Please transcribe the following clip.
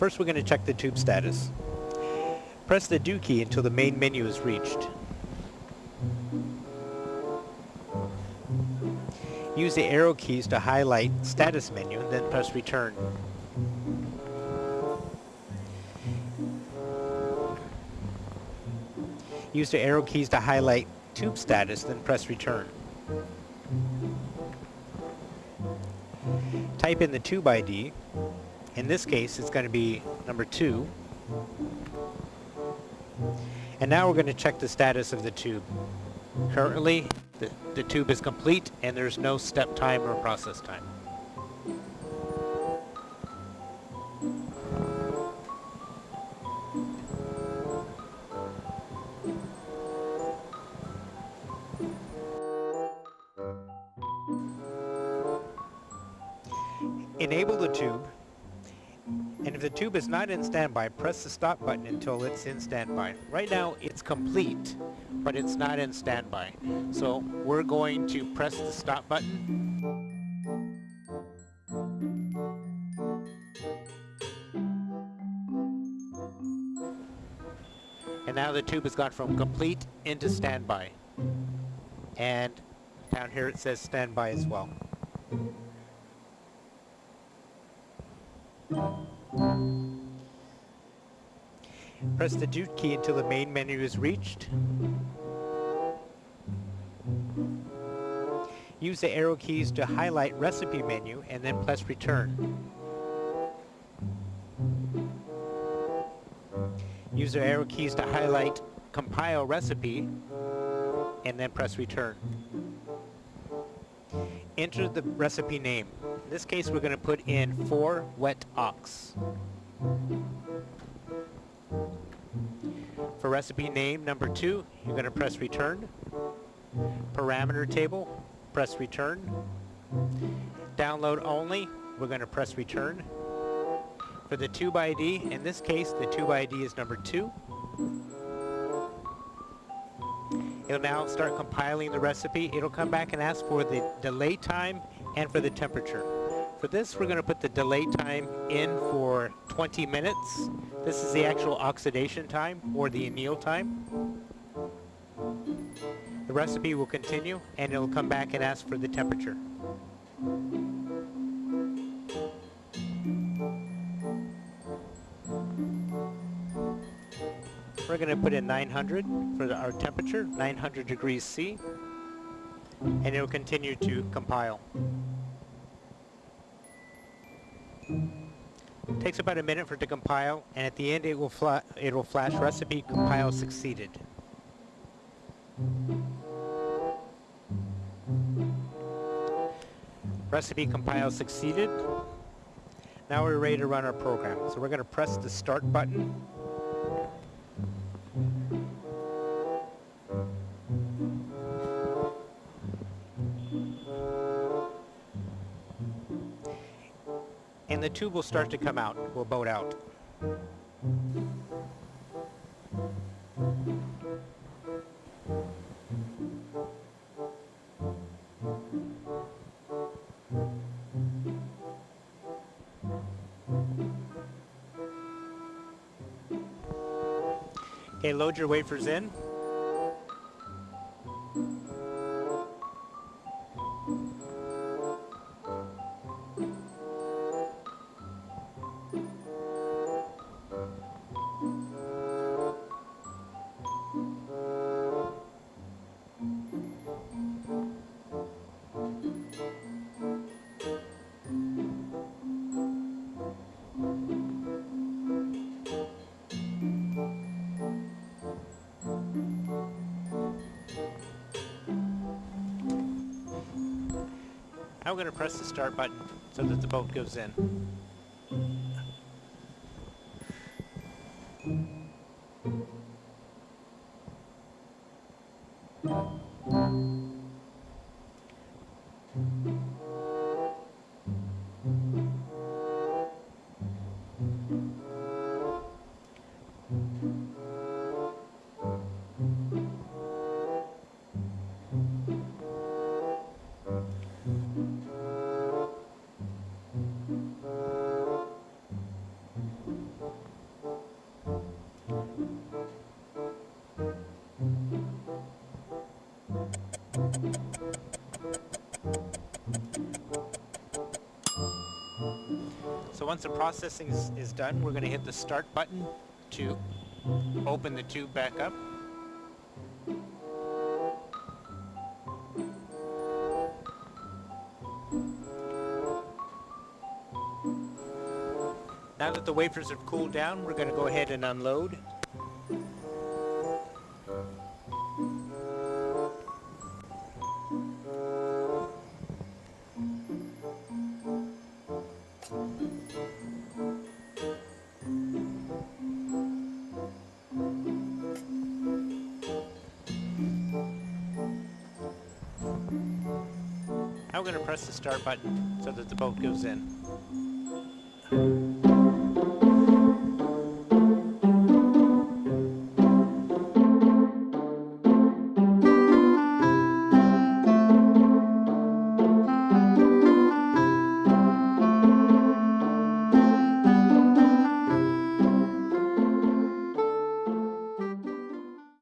First we're going to check the tube status. Press the Do key until the main menu is reached. Use the arrow keys to highlight status menu, and then press return. Use the arrow keys to highlight tube status, then press return. Type in the tube ID. In this case, it's going to be number 2. And now we're going to check the status of the tube. Currently, the, the tube is complete and there's no step time or process time. Enable the tube, and if the tube is not in standby, press the stop button until it's in standby. Right now, it's complete, but it's not in standby. So we're going to press the stop button. And now the tube has gone from complete into standby. And down here it says standby as well. Press the Do key until the main menu is reached. Use the arrow keys to highlight recipe menu and then press return. Use the arrow keys to highlight compile recipe and then press return. Enter the recipe name. In this case, we're going to put in 4 wet ox. For recipe name number 2, you're going to press return. Parameter table, press return. Download only, we're going to press return. For the tube ID, in this case, the tube ID is number 2. It'll now start compiling the recipe. It'll come back and ask for the delay time and for the temperature. For this, we're going to put the delay time in for 20 minutes. This is the actual oxidation time or the anneal time. The recipe will continue and it'll come back and ask for the temperature. We're going to put in 900 for the, our temperature, 900 degrees C, and it will continue to compile. It takes about a minute for it to compile, and at the end it will, it will flash recipe compile succeeded. Recipe compile succeeded. Now we're ready to run our program. So we're going to press the start button and the tube will start to come out, will boat out. Okay, load your wafers in. I'm going to press the start button so that the boat goes in. So once the processing is, is done, we're going to hit the start button to open the tube back up. Now that the wafers have cooled down, we're going to go ahead and unload. Now we're going to press the start button so that the boat goes in.